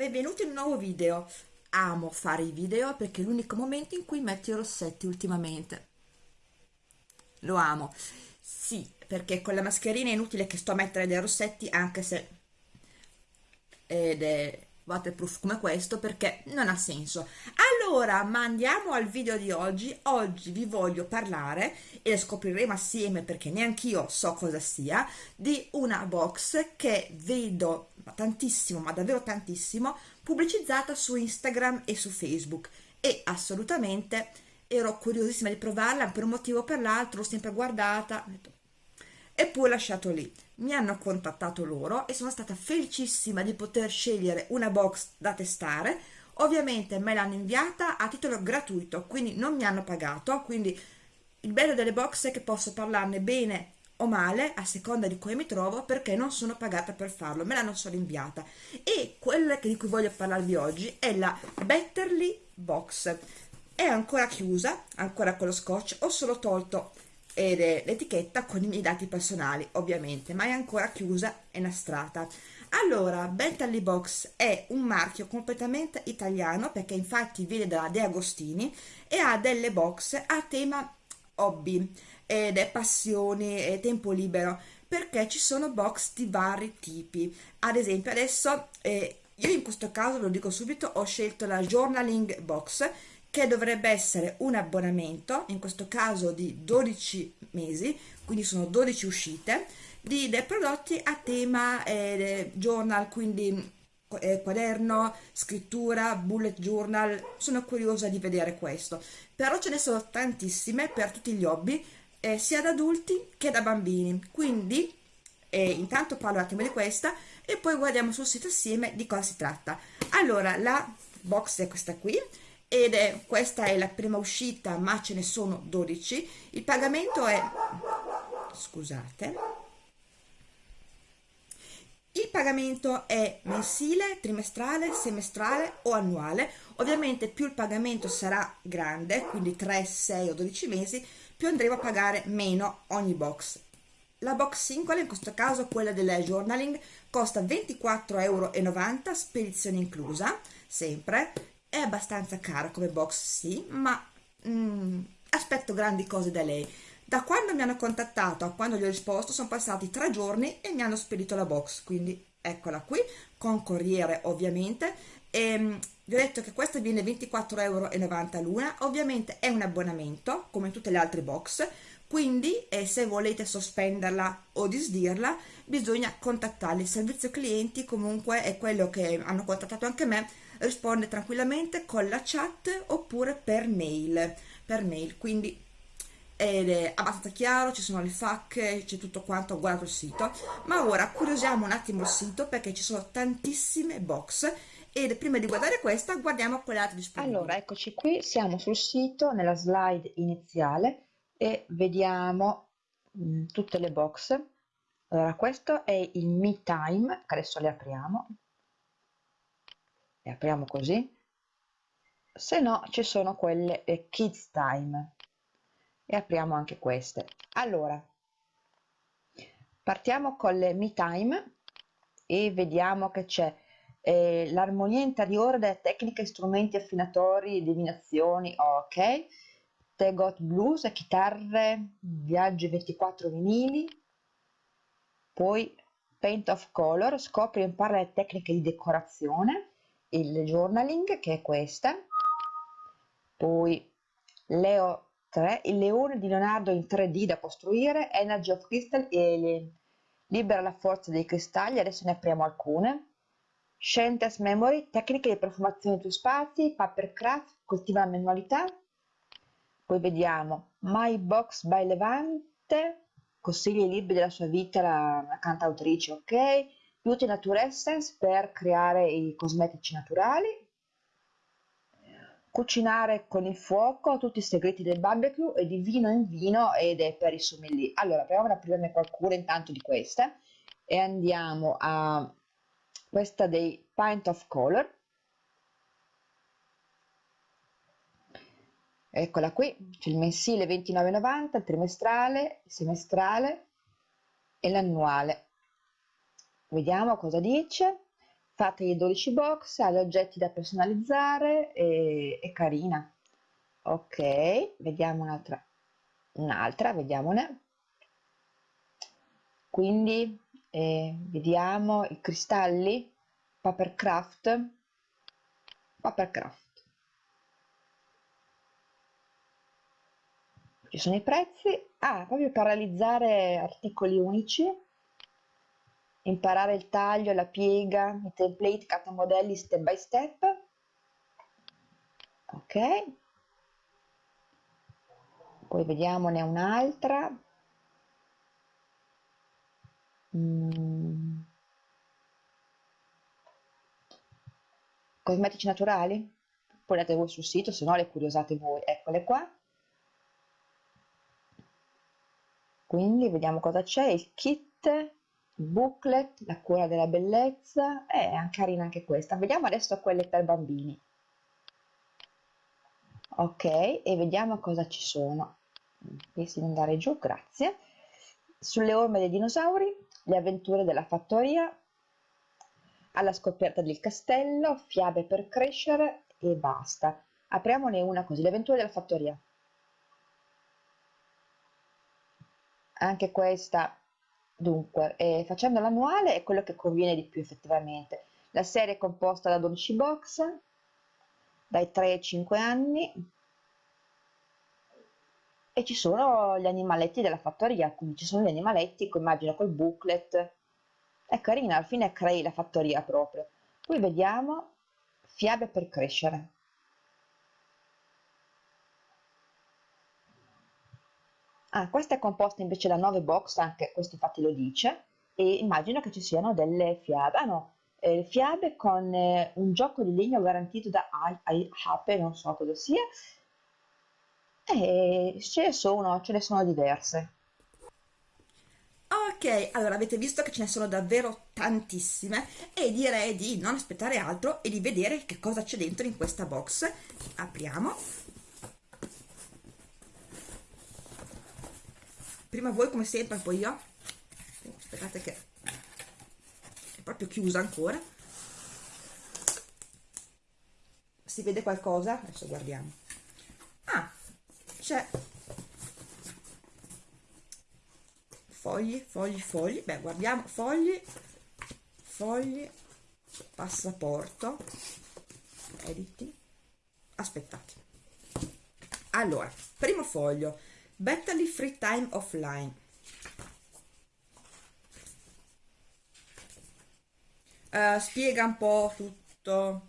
Benvenuti in un nuovo video. Amo fare i video perché è l'unico momento in cui metto i rossetti ultimamente. Lo amo. Sì, perché con la mascherina è inutile che sto a mettere dei rossetti anche se ed è waterproof come questo perché non ha senso. Allora, ma andiamo al video di oggi. Oggi vi voglio parlare e scopriremo assieme perché neanche io so cosa sia di una box che vedo tantissimo, ma davvero tantissimo, pubblicizzata su Instagram e su Facebook e assolutamente ero curiosissima di provarla per un motivo o per l'altro, l'ho sempre guardata e poi lasciato lì. Mi hanno contattato loro e sono stata felicissima di poter scegliere una box da testare. Ovviamente me l'hanno inviata a titolo gratuito, quindi non mi hanno pagato, quindi il bello delle box è che posso parlarne bene o male a seconda di come mi trovo perché non sono pagata per farlo, me l'hanno solo inviata. E quella di cui voglio parlarvi oggi è la Betterly Box. È ancora chiusa, ancora con lo scotch, ho solo tolto l'etichetta con i miei dati personali ovviamente ma è ancora chiusa e nastrata allora Bentley Box è un marchio completamente italiano perché infatti viene da De Agostini e ha delle box a tema hobby ed è passioni e tempo libero perché ci sono box di vari tipi. Ad esempio adesso eh, io in questo caso lo dico subito ho scelto la journaling box che dovrebbe essere un abbonamento, in questo caso di 12 mesi, quindi sono 12 uscite, di dei prodotti a tema eh, journal, quindi eh, quaderno, scrittura, bullet journal, sono curiosa di vedere questo. Però ce ne sono tantissime per tutti gli hobby, eh, sia da adulti che da bambini, quindi eh, intanto parlo un attimo di questa e poi guardiamo sul sito assieme di cosa si tratta. Allora, la box è questa qui, ed è questa è la prima uscita ma ce ne sono 12 il pagamento è scusate il pagamento è mensile, trimestrale, semestrale o annuale. Ovviamente più il pagamento sarà grande quindi 3, 6 o 12 mesi più andremo a pagare meno ogni box. La box singola, in questo caso quella del journaling, costa 24,90 euro, spedizione inclusa, sempre, è abbastanza cara come box sì ma mm, aspetto grandi cose da lei da quando mi hanno contattato a quando gli ho risposto sono passati tre giorni e mi hanno spedito la box. Quindi eccola qui con corriere ovviamente. E ehm, vi ho detto che questa viene 24,90 euro l'una. Ovviamente è un abbonamento come tutte le altre box. Quindi eh, se volete sospenderla o disdirla bisogna contattarli. Il servizio clienti comunque è quello che hanno contattato anche me risponde tranquillamente con la chat oppure per mail per mail. Quindi è abbastanza chiaro ci sono le FAQ c'è tutto quanto ho guardato il sito. Ma ora curiosiamo un attimo il sito perché ci sono tantissime box. E prima di guardare questa guardiamo quelle altre disponibili. Allora eccoci qui siamo sul sito nella slide iniziale e vediamo mh, mm, tutte le box. Allora questo è il me time che adesso le apriamo. Le apriamo così. Se no ci sono quelle eh, kids time e apriamo anche queste. Allora partiamo con le me time e vediamo che c'è eh, l'armonia interiore delle tecniche strumenti affinatori divinazioni ok. The Got Blues chitarre viaggi 24 vinili. Poi Paint of Color scopri e impara le tecniche di decorazione il journaling che è questa. Poi Leo 3 il leone di Leonardo in 3D da costruire Energy of Crystal Alien libera la forza dei cristalli adesso ne apriamo alcune. Scientist Memory tecniche di profumazione dei tuoi spazi Papercraft coltiva la manualità. Poi vediamo My Box by Levante consigli libri della sua vita la, la cantautrice ok. Beauty Nature Essence per creare i cosmetici naturali, cucinare con il fuoco tutti i segreti del barbecue e di vino in vino ed è per i sommelier. Allora, proviamo ad aprirne qualcuna intanto di queste e andiamo a questa dei Pint of Color. Eccola qui, c'è il mensile 29,90, il trimestrale, il semestrale e l'annuale Vediamo cosa dice. Fate i 12 box, ha gli oggetti da personalizzare e è carina. Ok, vediamo un'altra, un'altra, vediamone. Quindi eh, vediamo i cristalli, Papercraft, Papercraft. Ci sono i prezzi, ah, proprio per realizzare articoli unici, imparare il taglio, la piega, i template, carta modelli step by step. Ok. Poi vediamone un'altra. Mm. Cosmetici naturali? Poi andate voi sul sito, se no le curiosate voi. Eccole qua. Quindi vediamo cosa c'è, il kit, booklet, la cura della bellezza, è eh, carina anche questa. Vediamo adesso quelle per bambini. Ok, e vediamo cosa ci sono. Pensi di andare giù, grazie. Sulle orme dei dinosauri, le avventure della fattoria, alla scoperta del castello, fiabe per crescere e basta. Apriamone una così, le avventure della fattoria. anche questa dunque eh, facendo l'annuale è quello che conviene di più effettivamente. La serie è composta da 12 box dai 3 ai 5 anni e ci sono gli animaletti della fattoria. Quindi ci sono gli animaletti immagino col booklet. È carina alla fine crei la fattoria proprio. Qui vediamo fiabe per crescere Ah, questa è composta invece da 9 box, anche questo infatti lo dice, e immagino che ci siano delle fiabe, ah no, eh, fiabe con eh, un gioco di legno garantito da Ape, non so cosa sia, e ce ne sono, ce ne sono diverse. Ok, allora avete visto che ce ne sono davvero tantissime e direi di non aspettare altro e di vedere che cosa c'è dentro in questa box. Apriamo. Prima voi come sempre poi io. Aspettate che è proprio chiusa ancora. Si vede qualcosa? adesso guardiamo. Ah c'è. Fogli fogli fogli. Beh guardiamo. Fogli fogli passaporto. Editi. Aspettate. Allora primo foglio Battery Free Time Offline. Uh, spiega un po' tutto.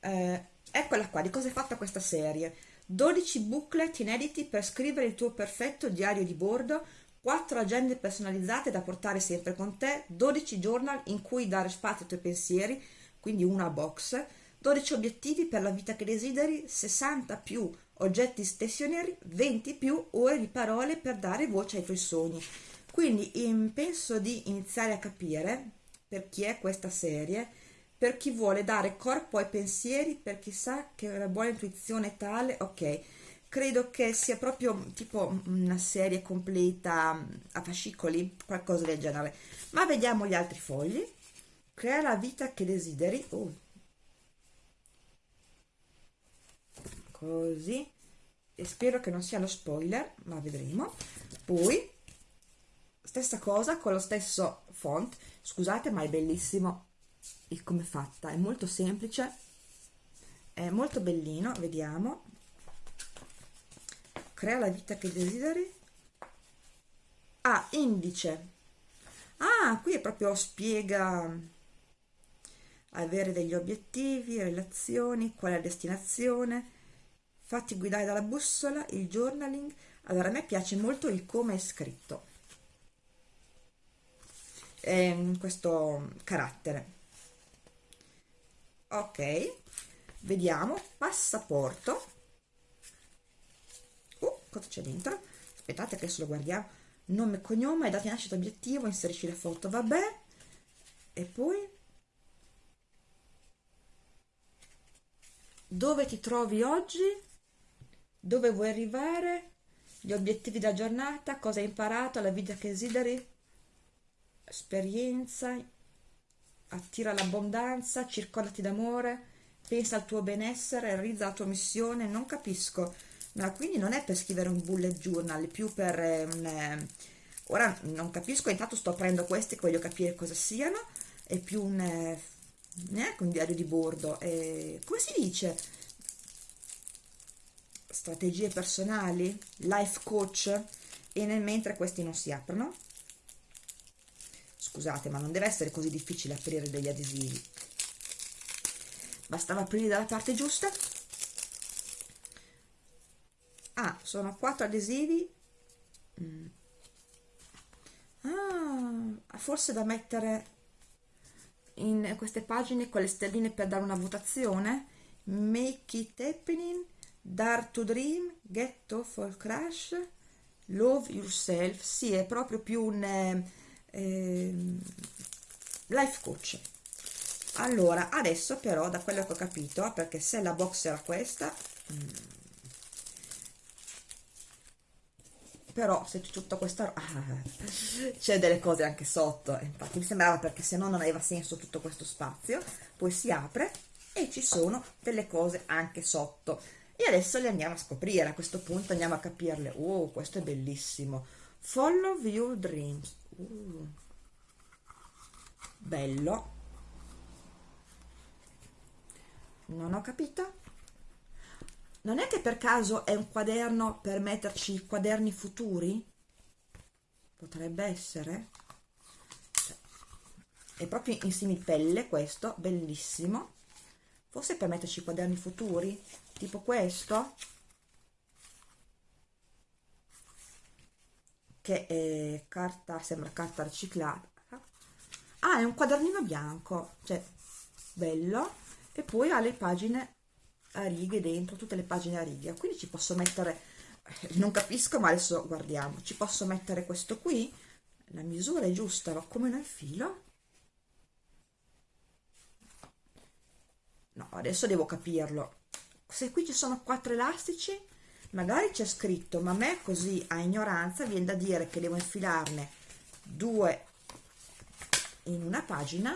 Uh, eccola qua, di cosa è fatta questa serie. 12 booklet inediti per scrivere il tuo perfetto diario di bordo, 4 agende personalizzate da portare sempre con te, 12 journal in cui dare spazio ai tuoi pensieri, quindi una box, 12 obiettivi per la vita che desideri, 60 più oggetti stessionari, 20 più ore di parole per dare voce ai tuoi sogni. Quindi in, penso di iniziare a capire per chi è questa serie, per chi vuole dare corpo ai pensieri, per chi sa che una buona intuizione è tale, ok. Credo che sia proprio tipo una serie completa a fascicoli, qualcosa del genere. Ma vediamo gli altri fogli. Crea la vita che desideri. Oh, così. E spero che non sia lo spoiler ma vedremo. Poi stessa cosa con lo stesso font. Scusate ma è bellissimo. Il come è fatta? È molto semplice. È molto bellino vediamo. Crea la vita che desideri. Ah indice. Ah qui è proprio spiega avere degli obiettivi relazioni qual è la destinazione fatti guidare dalla bussola, il journaling. Allora, a me piace molto il come è scritto, eh, questo carattere. Ok, vediamo, passaporto. Uh, cosa c'è dentro? Aspettate che adesso lo guardiamo. Nome cognome, data nascita, obiettivo, inserisci la foto, vabbè. E poi... Dove ti trovi oggi? Dove vuoi arrivare, gli obiettivi da giornata, cosa hai imparato, la vita che desideri, esperienza, attira l'abbondanza, circondati d'amore, pensa al tuo benessere, realizza la tua missione, non capisco. Ma quindi non è per scrivere un bullet journal, più per eh, un... Eh, ora non capisco, intanto sto aprendo questi che voglio capire cosa siano, è più un... Eh, neanche un diario di bordo, è, come si dice? Strategie personali? Life coach? E nel mentre questi non si aprono scusate ma non deve essere così difficile aprire degli adesivi bastava aprire dalla parte giusta ah sono quattro adesivi mm. ah forse da mettere in queste pagine con le stelline per dare una votazione make it happening dare to dream off for crash love yourself sì è proprio più un eh, eh, life coach. Allora adesso però da quello che ho capito perché se la box era questa mm, però se c'è tutta questa ah, c'è delle cose anche sotto infatti mi sembrava perché se no non aveva senso tutto questo spazio. Poi si apre e ci sono delle cose anche sotto e adesso le andiamo a scoprire a questo punto andiamo a capirle. Oh questo è bellissimo. Follow your dreams. Uh, bello. Non ho capito. Non è che per caso è un quaderno per metterci i quaderni futuri? Potrebbe essere. Cioè, è proprio in similpelle questo bellissimo forse per metterci quaderni futuri tipo questo che è carta, sembra carta riciclata. Ah è un quadernino bianco cioè bello. E poi ha le pagine a righe dentro tutte le pagine a righe. Quindi ci posso mettere eh, non capisco ma adesso guardiamo. Ci posso mettere questo qui. La misura è giusta ma come nel filo no adesso devo capirlo. Se qui ci sono quattro elastici magari c'è scritto ma a me così a ignoranza viene da dire che devo infilarne due in una pagina.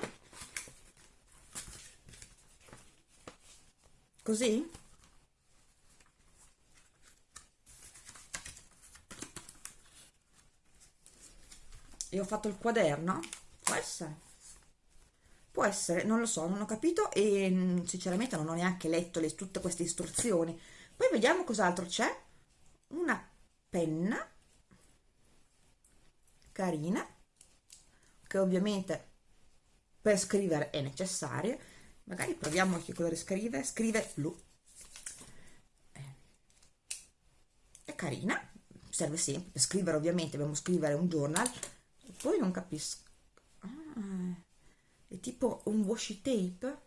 Così? E ho fatto il quaderno? Può essere può essere non lo so non ho capito e mm, sinceramente non ho neanche letto le, tutte queste istruzioni. Poi vediamo cos'altro c'è. Una penna. Carina. Che ovviamente per scrivere è necessaria magari proviamo che colore scrive scrive blu. Eh, è carina serve sempre per scrivere ovviamente dobbiamo scrivere un journal. Poi non capisco. Ah, è tipo un washi tape.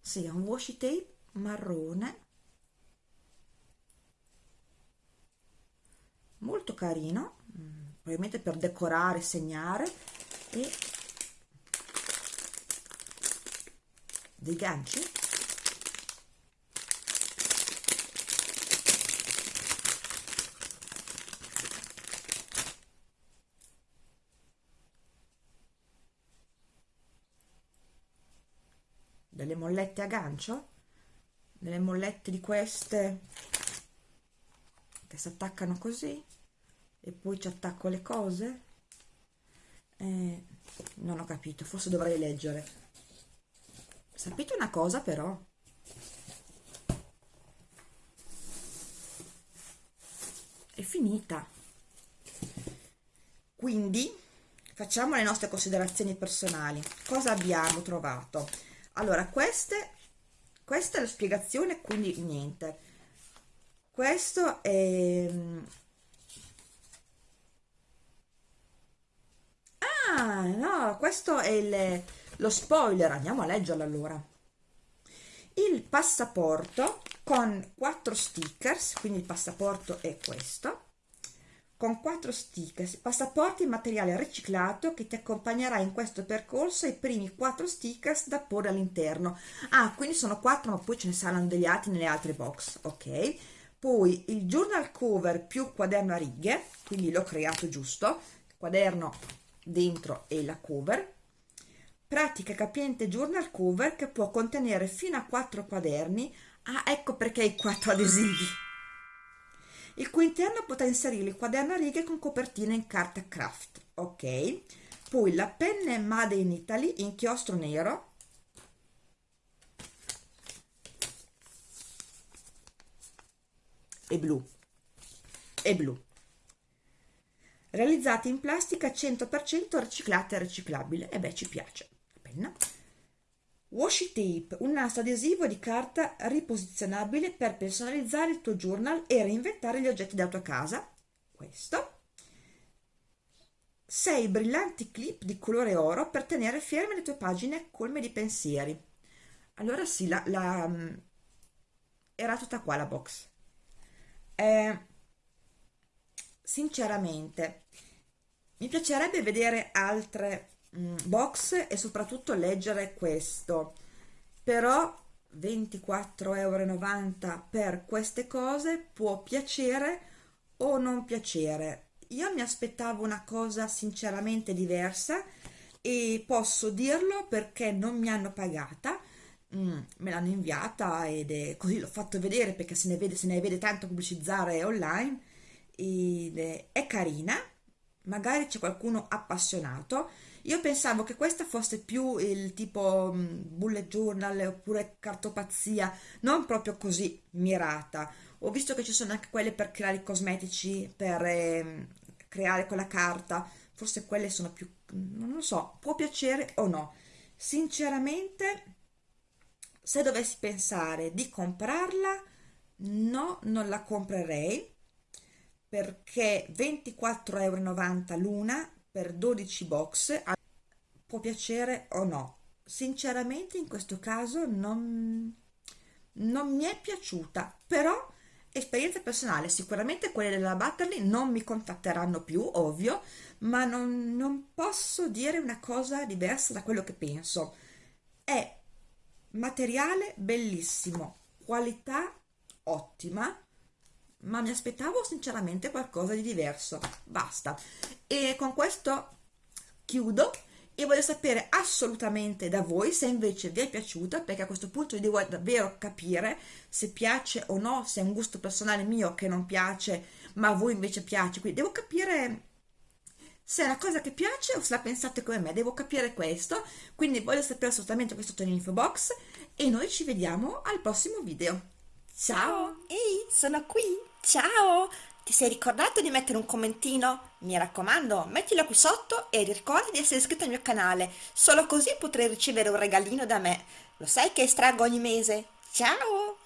Sì, è un washi tape marrone. Molto carino mm, probabilmente per decorare, segnare e dei ganci delle mollette a gancio delle mollette di queste che si attaccano così e poi ci attacco le cose. Eh, non ho capito forse dovrei leggere. Sapete una cosa però? È finita. Quindi facciamo le nostre considerazioni personali. Cosa abbiamo trovato allora queste questa è la spiegazione quindi niente. Questo è ah no questo è il, lo spoiler. Andiamo a leggerlo allora. Il passaporto con quattro stickers quindi il passaporto è questo con quattro stickers, passaporti in materiale riciclato che ti accompagnerà in questo percorso i primi quattro stickers da porre all'interno. Ah, quindi sono quattro, ma poi ce ne saranno degli altri nelle altre box, ok? poi il journal cover più quaderno a righe quindi l'ho creato giusto quaderno dentro e la cover pratica capiente journal cover che può contenere fino a 4 quaderni ah ecco perché i 4 adesivi il cui interno potrà inserire il quaderno a righe con copertina in carta craft ok? Poi la penna Made in Italy inchiostro nero. E blu. E blu. Realizzati in plastica 100% riciclata e riciclabile. E beh ci piace. Penna washi tape un nastro adesivo di carta riposizionabile per personalizzare il tuo journal e reinventare gli oggetti della tua casa. Questo. 6 brillanti clip di colore oro per tenere ferme le tue pagine colme di pensieri. Allora sì la, la mm, era tutta qua la box. Eh, sinceramente mi piacerebbe vedere altre box e soprattutto leggere questo. Però 24,90 euro per queste cose può piacere o non piacere. Io mi aspettavo una cosa sinceramente diversa e posso dirlo perché non mi hanno pagata. Mm, me l'hanno inviata ed è così l'ho fatto vedere perché se ne vede, se ne vede tanto pubblicizzare online ed è, è carina magari c'è qualcuno appassionato. Io pensavo che questa fosse più il tipo mm, bullet journal oppure cartopazia non proprio così mirata. Ho visto che ci sono anche quelle per creare i cosmetici per eh, creare quella carta. Forse quelle sono più non lo so può piacere o no. Sinceramente se dovessi pensare di comprarla no non la comprerei perché 24,90 euro l'una per 12 box può piacere o no. Sinceramente in questo caso non, non mi è piaciuta però esperienza personale sicuramente quelle della Batterley non mi contatteranno più ovvio ma non, non posso dire una cosa diversa da quello che penso. È materiale bellissimo qualità ottima ma mi aspettavo sinceramente qualcosa di diverso basta e con questo chiudo e voglio sapere assolutamente da voi se invece vi è piaciuta perché a questo punto devo davvero capire se piace o no se è un gusto personale mio che non piace ma a voi invece piace quindi devo capire se è una cosa che piace o se la pensate come me, devo capire questo, quindi voglio sapere assolutamente questo nell'info box e noi ci vediamo al prossimo video. Ciao! Ehi, sono qui! Ciao! Ti sei ricordato di mettere un commentino? Mi raccomando, mettilo qui sotto e ricorda di essere iscritto al mio canale, solo così potrai ricevere un regalino da me. Lo sai che estraggo ogni mese? Ciao!